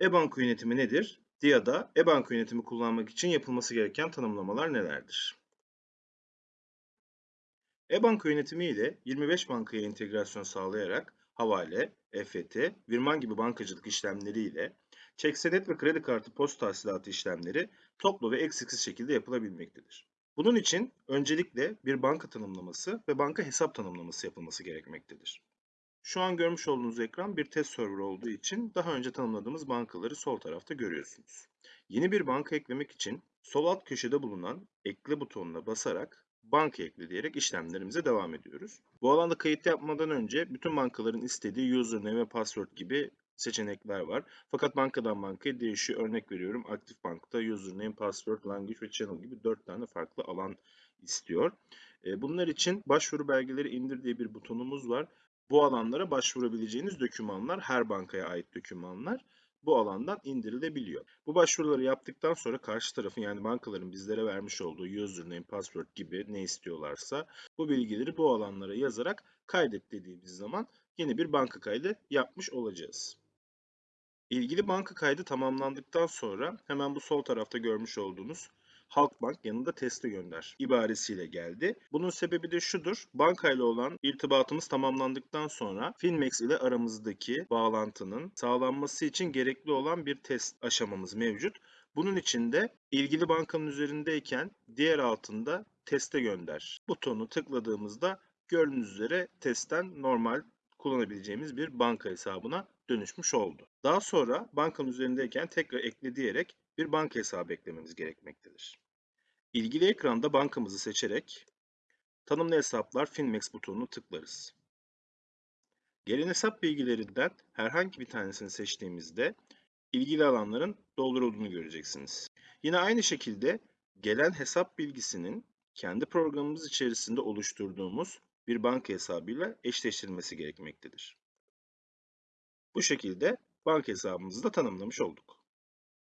E-banka yönetimi nedir? DIA'da e-banka yönetimi kullanmak için yapılması gereken tanımlamalar nelerdir? E-banka yönetimi ile 25 bankaya entegrasyon sağlayarak havale, EFT, Virman gibi bankacılık işlemleri ile çek senet ve kredi kartı post tahsilatı işlemleri toplu ve eksiksiz şekilde yapılabilmektedir. Bunun için öncelikle bir banka tanımlaması ve banka hesap tanımlaması yapılması gerekmektedir. Şu an görmüş olduğunuz ekran bir test server olduğu için daha önce tanımladığımız bankaları sol tarafta görüyorsunuz. Yeni bir banka eklemek için sol alt köşede bulunan ekle butonuna basarak banka ekle diyerek işlemlerimize devam ediyoruz. Bu alanda kayıt yapmadan önce bütün bankaların istediği username ve password gibi seçenekler var. Fakat bankadan bankaya değişiyor. Örnek veriyorum Aktif Bank'ta username, password, language ve channel gibi 4 tane farklı alan istiyor. E, Bunlar için başvuru belgeleri indir diye bir butonumuz var. Bu alanlara başvurabileceğiniz dokümanlar, her bankaya ait dokümanlar bu alandan indirilebiliyor. Bu başvuruları yaptıktan sonra karşı tarafın yani bankaların bizlere vermiş olduğu username, password gibi ne istiyorlarsa bu bilgileri bu alanlara yazarak kaydet dediğimiz zaman yeni bir banka kaydı yapmış olacağız. İlgili banka kaydı tamamlandıktan sonra hemen bu sol tarafta görmüş olduğunuz Halkbank yanında teste gönder ibaresiyle geldi. Bunun sebebi de şudur. Bankayla olan irtibatımız tamamlandıktan sonra Finmex ile aramızdaki bağlantının sağlanması için gerekli olan bir test aşamamız mevcut. Bunun için de ilgili bankanın üzerindeyken diğer altında teste gönder butonu tıkladığımızda gördüğünüz üzere testten normal kullanabileceğimiz bir banka hesabına dönüşmüş oldu. Daha sonra bankanın üzerindeyken tekrar ekle diyerek bir banka hesabı eklememiz gerekmektedir. İlgili ekranda bankamızı seçerek tanımlı hesaplar Finmex butonunu tıklarız. Gelen hesap bilgilerinden herhangi bir tanesini seçtiğimizde ilgili alanların doldurulduğunu göreceksiniz. Yine aynı şekilde gelen hesap bilgisinin kendi programımız içerisinde oluşturduğumuz bir banka hesabıyla eşleştirilmesi gerekmektedir. Bu şekilde banka hesabımızı da tanımlamış olduk.